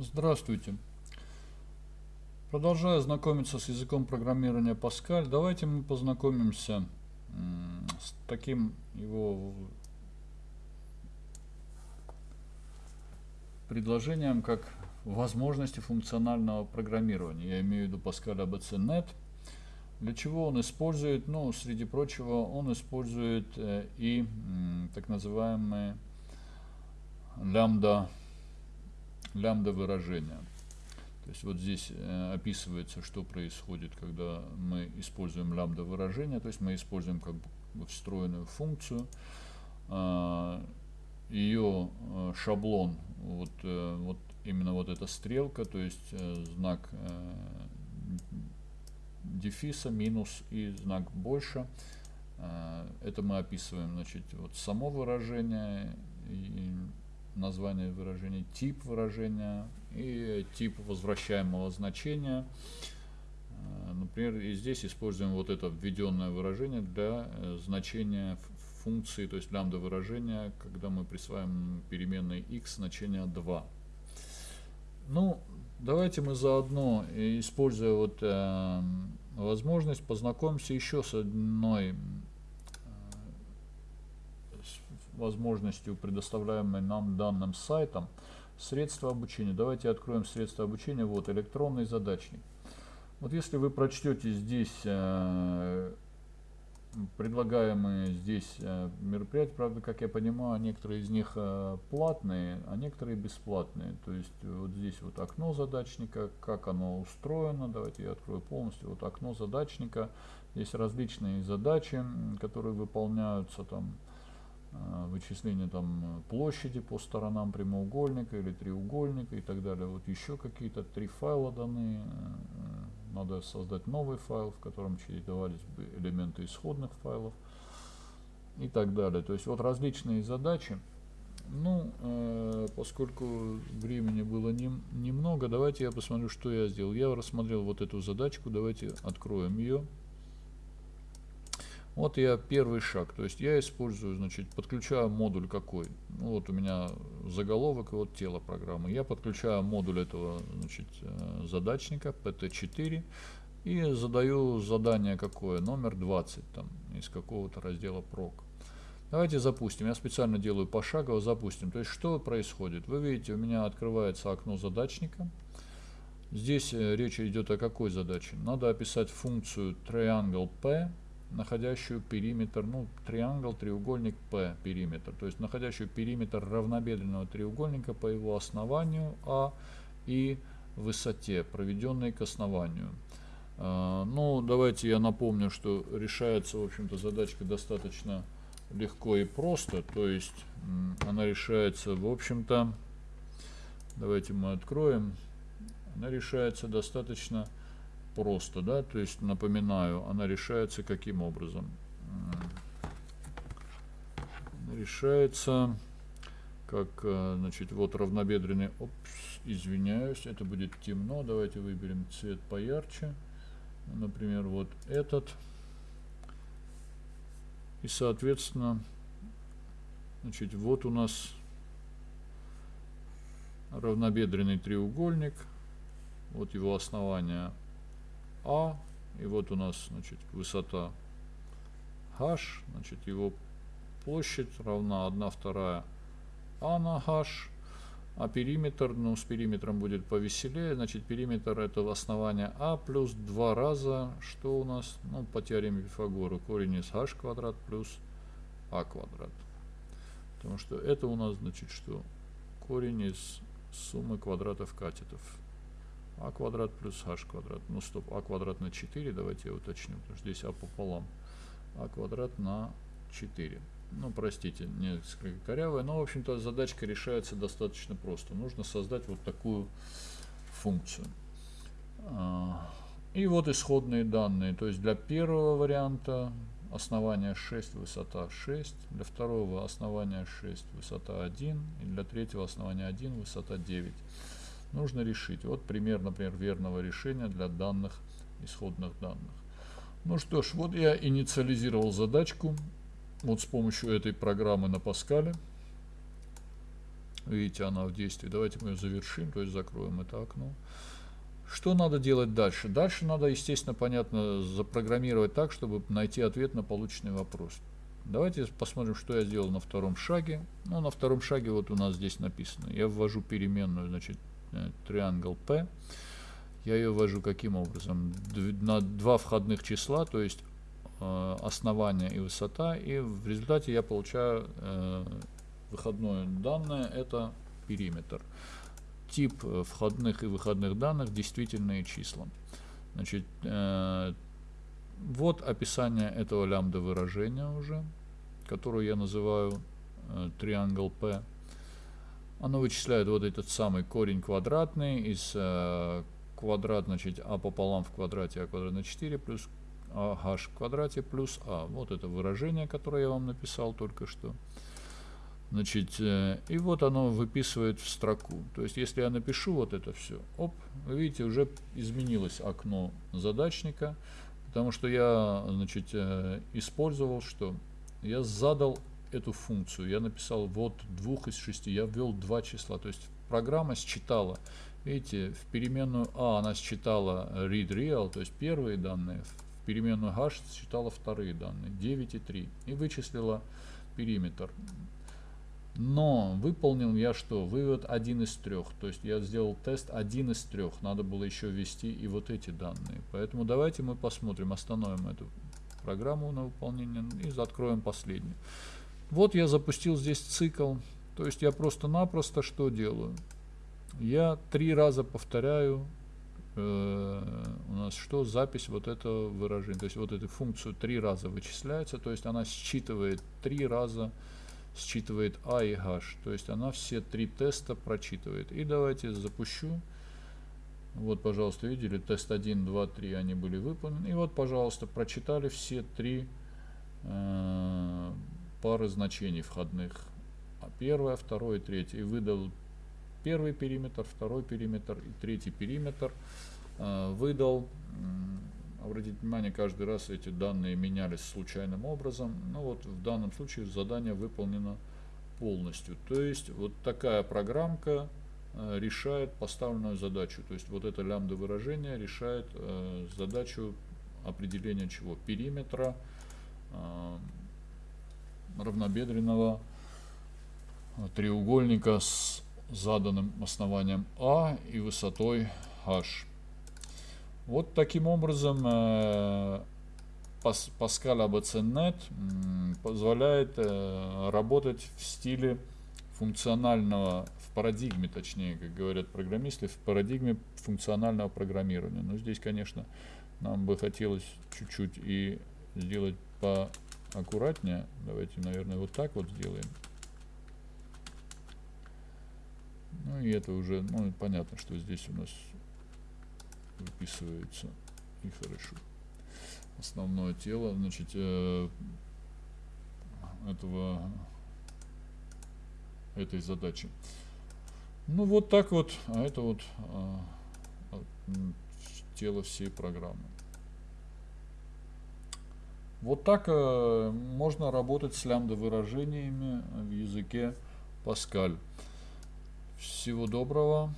Здравствуйте. Продолжая знакомиться с языком программирования Pascal, давайте мы познакомимся с таким его предложением, как возможности функционального программирования. Я имею в виду Pascal ABC.NET. Для чего он использует? Ну, среди прочего, он использует э, и так называемые лямбда лямбда выражения. То есть вот здесь э, описывается, что происходит, когда мы используем лямбда выражение, то есть мы используем как бы встроенную функцию, э, ее э, шаблон, вот, э, вот именно вот эта стрелка, то есть знак дефиса, минус и знак больше. Это мы описываем, значит, вот само выражение и название выражения, тип выражения и тип возвращаемого значения. Э, например, и здесь используем вот это введенное выражение для э, значения функции, то есть лямбда выражения, когда мы присваиваем переменной x значение 2. Ну, давайте мы заодно, используя вот э, возможность, познакомимся еще с одной возможностью, предоставляемой нам данным сайтом, средства обучения. Давайте откроем средства обучения. Вот электронный задачник. Вот если вы прочтете здесь э, предлагаемые здесь э, мероприятия, правда, как я понимаю, некоторые из них э, платные, а некоторые бесплатные. То есть вот здесь вот окно задачника, как оно устроено. Давайте я открою полностью. Вот окно задачника. Есть различные задачи, которые выполняются там Э, вычисление там площади по сторонам прямоугольника или треугольника и так далее. Вот еще какие-то три файла даны. Э, надо создать новый файл, в котором чередовались бы элементы исходных файлов и так далее. То есть вот различные задачи. Ну, э, поскольку времени было не, немного, давайте я посмотрю, что я сделал. Я рассмотрел вот эту задачку, давайте откроем ее. Вот я первый шаг, то есть я использую, значит, подключаю модуль какой. Ну, вот у меня заголовок и вот тело программы. Я подключаю модуль этого, значит, э, задачника PT4 и задаю задание какое, номер 20 там из какого-то раздела прок. Давайте запустим. Я специально делаю пошагово, запустим. То есть что происходит? Вы видите, у меня открывается окно задачника. Здесь э, речь идет о какой задаче? Надо описать функцию triangle p находящую периметр, ну, триангл, треугольник P периметр, то есть находящую периметр равнобедренного треугольника по его основанию А и высоте, проведенной к основанию. Uh, ну, давайте я напомню, что решается, в общем-то, задачка достаточно легко и просто, то есть она решается, в общем-то, давайте мы откроем, она решается достаточно просто, да, то есть напоминаю, она решается каким образом? Решается как, э, значит, вот равнобедренный, опс, извиняюсь, это будет темно, давайте выберем цвет поярче, например, вот этот, и, соответственно, значит, вот у нас равнобедренный треугольник, вот его основание а, и вот у нас, значит, высота h, значит, его площадь равна 1 вторая а на h, а периметр, ну, с периметром будет повеселее, значит, периметр это основание а плюс 2 раза, что у нас, ну, по теореме Пифагора, корень из h квадрат плюс а квадрат. Потому что это у нас, значит, что корень из суммы квадратов катетов а квадрат плюс h квадрат. Ну стоп, а квадрат на 4, давайте я уточню, потому что здесь а пополам. а квадрат на 4. Ну, простите, несколько корявое, но, в общем-то, задачка решается достаточно просто. Нужно создать вот такую функцию. А, и вот исходные данные. То есть для первого варианта основание 6, высота 6, для второго основания 6, высота 1, и для третьего основания 1, высота 9 нужно решить. Вот пример, например, верного решения для данных исходных данных. Ну что ж, вот я инициализировал задачку вот с помощью этой программы на Паскале. Видите, она в действии. Давайте мы ее завершим, то есть закроем это окно. Что надо делать дальше? Дальше надо, естественно, понятно, запрограммировать так, чтобы найти ответ на полученный вопрос. Давайте посмотрим, что я сделал на втором шаге. Ну, на втором шаге вот у нас здесь написано. Я ввожу переменную, значит, triangle p. Я ее ввожу каким образом? На два входных числа, то есть э, основание и высота. И в результате я получаю э, выходное данное, это периметр. Тип э, входных и выходных данных действительные числа. Значит, э, вот описание этого лямбда выражения уже которую я называю э, triangle P. Оно вычисляет вот этот самый корень квадратный из э, квадрат, значит, а пополам в квадрате, а квадрат на 4 плюс а h в квадрате плюс а. Вот это выражение, которое я вам написал только что. Значит, э, и вот оно выписывает в строку. То есть, если я напишу вот это все, оп, вы видите, уже изменилось окно задачника, потому что я, значит, э, использовал что? я задал эту функцию, я написал вот двух из шести, я ввел два числа, то есть программа считала, видите, в переменную а она считала read real, то есть первые данные, в переменную h считала вторые данные, 9 и 3, и вычислила периметр. Но выполнил я что? Вывод один из трех. То есть я сделал тест один из трех. Надо было еще ввести и вот эти данные. Поэтому давайте мы посмотрим, остановим эту программу на выполнение и откроем последнюю. Вот я запустил здесь цикл. То есть я просто-напросто что делаю? Я три раза повторяю э, у нас что? Запись вот этого выражения. То есть вот эту функцию три раза вычисляется. То есть она считывает три раза считывает А и H. То есть она все три теста прочитывает. И давайте запущу. Вот, пожалуйста, видели, тест 1, 2, 3, они были выполнены. И вот, пожалуйста, прочитали все три э, пары значений входных. А первое, второе, третье. И выдал первый периметр, второй периметр и третий периметр. Э, выдал, обратите внимание, каждый раз эти данные менялись случайным образом. Ну вот в данном случае задание выполнено полностью. То есть вот такая программка Э, решает поставленную задачу. То есть вот это лямбда выражение решает задачу определения чего? Периметра равнобедренного треугольника с заданным основанием А и высотой H. Вот таким образом э, Pascal ABCNet позволяет э, работать в стиле функционального, в парадигме, точнее, как говорят программисты, в парадигме функционального программирования. Но здесь, конечно, нам бы хотелось чуть-чуть и сделать поаккуратнее. Давайте, наверное, вот так вот сделаем. Ну и это уже, ну понятно, что здесь у нас выписывается и хорошо. Основное тело, значит, э, этого этой задачи. Ну вот так вот, а это вот а, тело всей программы. Вот так а, можно работать с лямбда выражениями в языке Pascal. Всего доброго.